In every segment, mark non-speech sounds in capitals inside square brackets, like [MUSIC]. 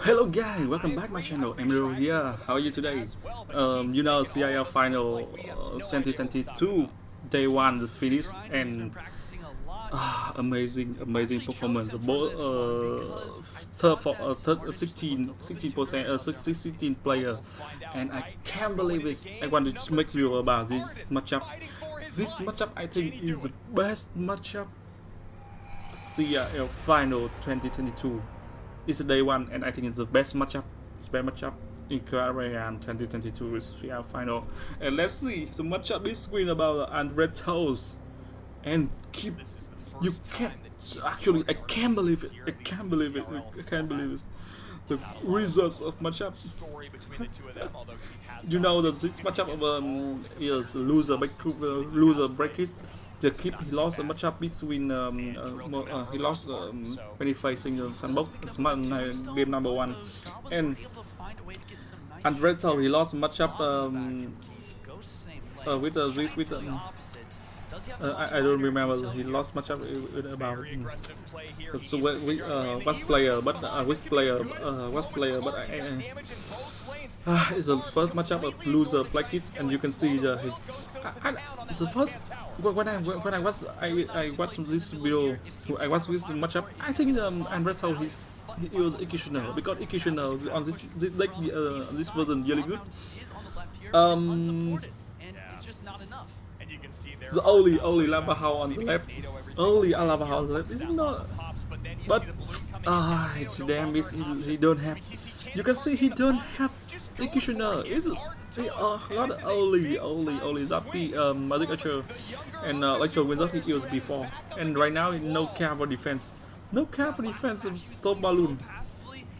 Hello guys, welcome back my channel. Emilio here. How are you today? Um, you know CIL final uh, 2022 day one finish and uh, amazing, amazing performance. Both uh, third for uh, third, 16, 16 percent, uh, 16 player, and I can't believe it. I want to make video about this matchup. This matchup I think is the best matchup CIL final 2022 it's day one, and I think it's the best matchup. It's best matchup in Korean 2022 is VR final. And let's see the matchup between about Andre Toes and keep. You can't actually. I can't believe it. I can't believe it. I can't believe it. The results of matchup. [LAUGHS] you know that this matchup of um, is loser break loser bracket the keep he lost a matchup between um, uh, uh, he lost um, when he facing uh, Sandbox game number one. And and Red so he lost a matchup um, uh, with uh, with, with um, uh, I, I don't remember. he lost matchup with about um, so we, uh, was player but uh, which player uh, was player but I, I, uh, [SIGHS] it's the first matchup of loser play and you can see the I, I, it's the first when I when I was I I watched this video I watched this matchup I think um Andreto he's he was Ikishino because Ikishino on this this like uh, this version really good. Um the only only lava house on the left only a lava house on the left is not but ah it's damn it he, he don't have you can see he don't have Ikishino is See, uh, not only, only, only Zappy, um, Magic Archer, and uh, Electro Wizard he used before. And right now, no care for defense. No care for defense of Stop Balloon.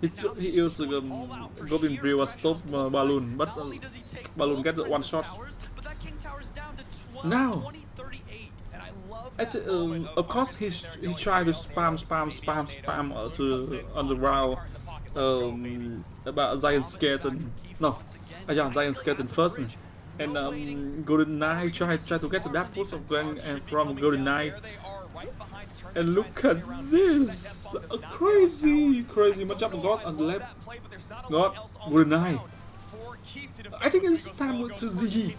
He, he used um, Goblin Brew Stop uh, Balloon, but uh, Balloon gets one shot. Now, at, um, of course, he, he tried to spam, spam, spam, spam uh, to on the round um, about Giant Skeleton. No, uh, yeah, Giant Skeleton first. And um, Golden Knight try, try to get to that post of going and from Golden Knight. And look at this! A crazy, crazy matchup. God on the left. God, Golden Knight. I think it's time to Z.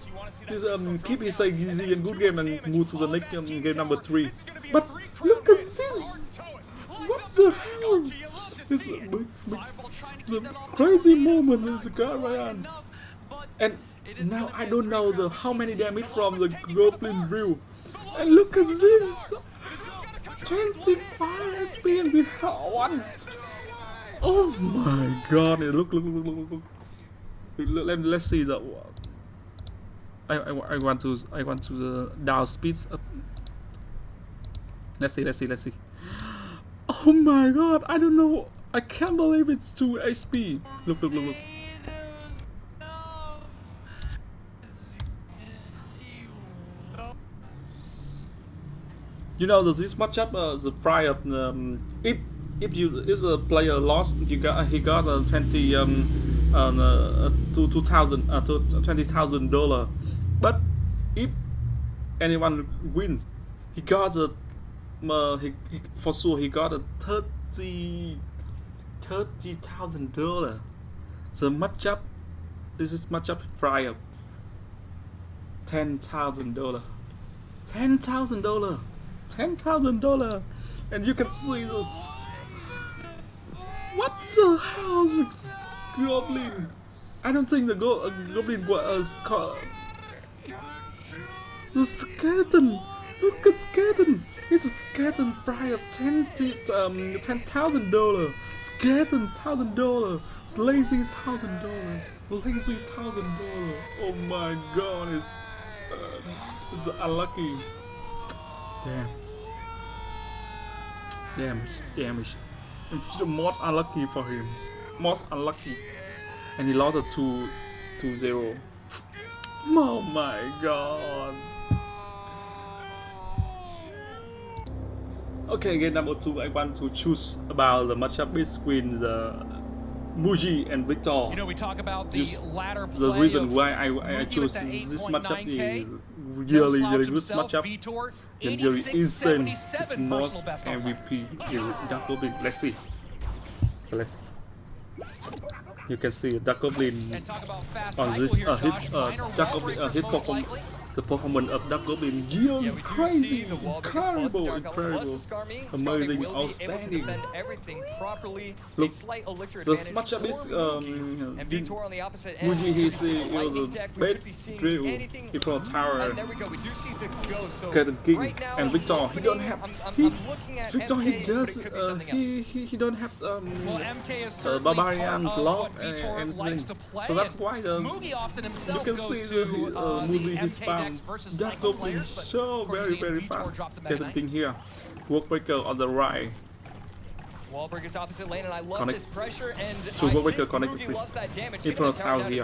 This, um, keep his like easy and good game and move to the next um, game number 3. But look at this! What the hell? This the crazy moment is Garayan. And now I don't know the how many damage from the Goblin Brew. And look at this! 25 HP and we have one! Oh my god, look, look, look, look, look. Let, let's see the... I, I, I want to I want to the down speed up. Let's see, let's see, let's see. Oh my god, I don't know. I can't believe it's 2 HP. Look, look, look, look. You know, this matchup, uh, the price of um, if if you if a player lost, you got he got a twenty um uh, two two thousand uh twenty thousand dollar, but if anyone wins, he got a uh, he, he, for sure he got a thirty thirty thousand dollar. The matchup, this is matchup price ten thousand dollar, ten thousand dollar. Ten thousand dollar, and you can see this. What the hell, goblin? I don't think the go uh, goblin was called the skeleton. Look at skeleton. It's a skeleton fry of ten um ten thousand dollar. Skeleton thousand dollar. Lazy thousand dollar. Lazy thousand dollar. Oh my god, it's uh, it's unlucky. Damn. Damage, damage. The most unlucky for him. Most unlucky. And he lost a 2 2 0. Oh my god. Okay, game number two, I want to choose about the matchup between the Mugi and Victor. You know, we talk about the Just latter the reason why I, I chose this matchup is really, really good matchup. And really insane. It's not MVP. Dark Goblin. Let's see. So let's see. You can see a duckblin on this uh, hip, uh, duckblin, uh, hippopotamus the performance of Dark Goblin really yeah, crazy, incredible, incredible, amazing, outstanding. Look, the matchup is um, Mugi he was a bad drill in front of tower. Skeleton King and Victor he don't have he Victor he does uh, he, he he don't have um uh, barbarians lock and, and so that's why um, you can see the uh, Mugi he spam Um, that goblin so very very fast. Getting here. Wallbreaker on the right. Wallbreaker's opposite lane, and I love Connect. this pressure. And to Wallbreaker connected, please. In front of tower here.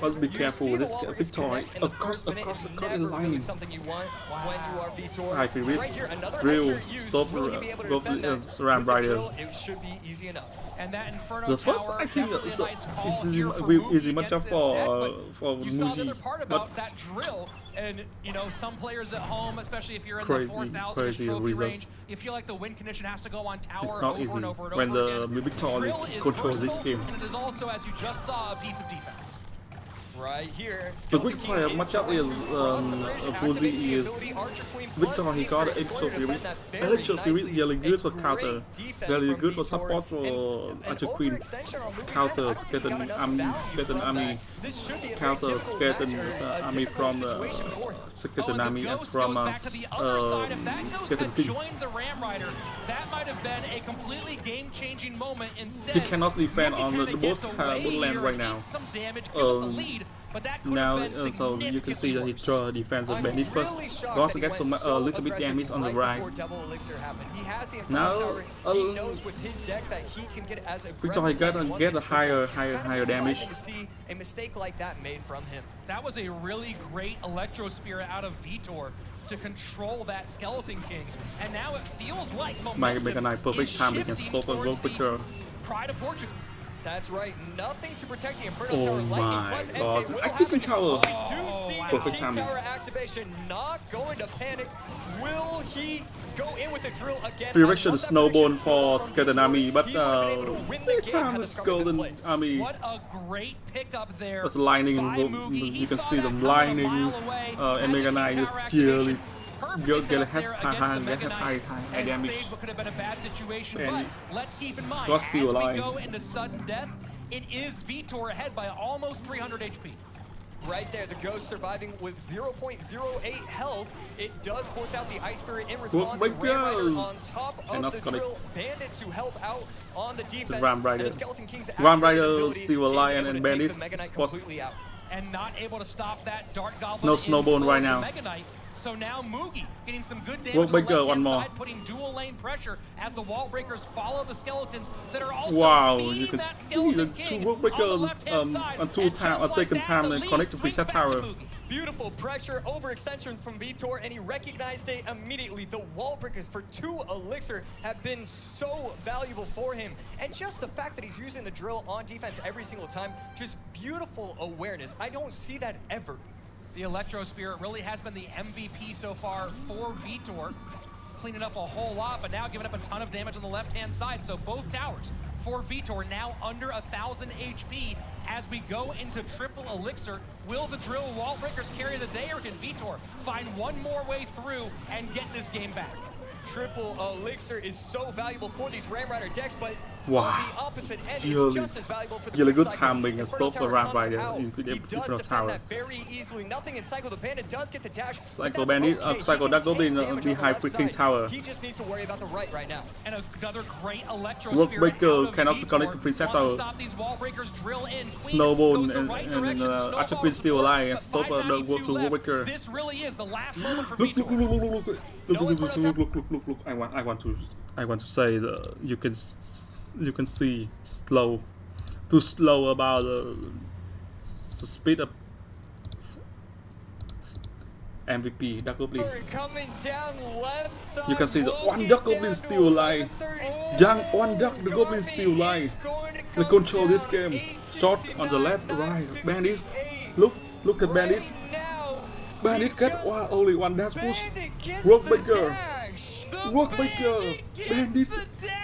Must be careful with this Victory. Across, across the current line. Something you want when you are Vitor. High free risk. Drill. Stop the Goblin uh, Ram Rider. It should be easy enough. And that Inferno the first I think uh, is, is, is easy matchup for for Mugi. But that drill and, you know, some players at home, especially if you're in crazy, the 4,000 trophy results. range, you feel like the win condition has to go on tower it's not over easy and over and when over the Mimic controls this game. And it is also, as you just saw, a piece of defense. Выкупая в матчапе Бузи и Victor Higard extra Furies. Extra Furies they are really good for counter. very good for support for Archer Queen. Counter Skeleton Army, Skeleton Army. Counter Skeleton uh, Army from uh, Skeleton Army and from uh, uh, Skeleton King. He cannot defend on the, the both, uh, both land right now. Um, now, uh, so you can see that he throw a defensive bandit first. He also gets some a uh, little bit damage on the right. Now, uh, Victor he got uh, get a higher, higher, higher damage. A mistake like that made from him. That was a really great Electro Spirit out of Vitor to control that Skeleton King, and now it feels like momentum Might make a nice perfect time we can stop a World Breaker. Pride of Portugal. That's right, nothing to protect the Inferno oh Tower Lightning plus God. MK will Activate Tower. Oh, Perfect timing. Tower activation not going to panic. Will he go in with the drill again? Direction snowball for Skeleton Army, but uh, this time the Goblin Army. What a great pickup there. There's lightning, you can see them lightning, uh, and Mega Knight is really Go get a has high, get high, high, high damage. What could have been a bad situation, and but let's keep in mind, as we go into sudden death, it is Vitor ahead by almost 300 HP. Right there, the Ghost surviving with 0.08 health. It does force out the Ice Spirit in response. Ram Rider on top of and the drill. Bandit to help out on the defense. The Ram Rider. Ram Rider still alive and Bandit completely out. And not able to stop that Dark Goblin. No snowball right now. So now Mugi getting some good damage on the left hand side, putting dual lane pressure as the wall breakers follow the skeletons that are also wow, you can that see the two wall breakers um, on two time, a second time and connect to preset tower. Beautiful pressure overextension from Vitor, and he recognized it immediately. The wall breakers for two elixir have been so valuable for him. And just the fact that he's using the drill on defense every single time, just beautiful awareness. I don't see that ever. The Electro Spirit really has been the MVP so far for Vitor. Cleaning up a whole lot, but now giving up a ton of damage on the left-hand side. So both towers for Vitor now under a 1,000 HP as we go into triple elixir. Will the drill wall breakers carry the day, or can Vitor find one more way through and get this game back? Triple elixir is so valuable for these Ram Rider decks, but Wow. Really, really good timing and stop the Ram Rider in the front tower. Very easily. Nothing in Cycle the Bandit does get the dash. Cycle Bandit, uh, Cycle that Goblin uh, behind freaking tower. He just needs to worry about the right right now. And another great Electro Wallbreaker cannot connect to preset tower. Snowball and, right and uh, Archer Queen still alive and stop uh, the work to Workbreaker. This really is the last moment for look, look, look, look, look, look, look, look, look, look, look, look, look, look. I want, I want to, I want to say that you can you can see slow too slow about uh, the, the speed of MVP Dark Goblin. You can see the one Dark Goblin still alive. Young one Dark the Goblin still alive. They control this game. Shot on the left, right. Bandits, look, look at Bandits. Bandit get one, only one dash push. Workbreaker. Workbreaker. Bandits.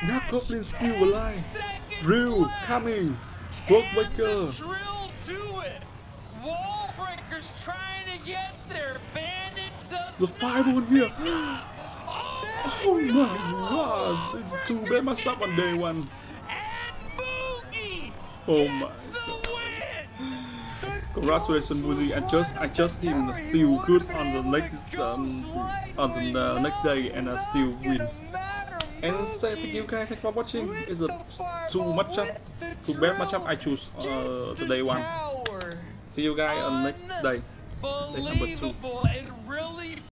Dark Goblin still alive. Drill coming. The drill to it. Wallbreaker's trying to get there. Bandit does The five one here. Oh, [GASPS] Oh my god. It's too bad matchup on day one. and Boogie Oh my win. Congratulations, Boozy. I just I just him still good on the next um on the uh, next day and I still win. And say thank you guys for watching. It's a too much up, too bad matchup. I choose uh today one. See you guys on next day. Day number two.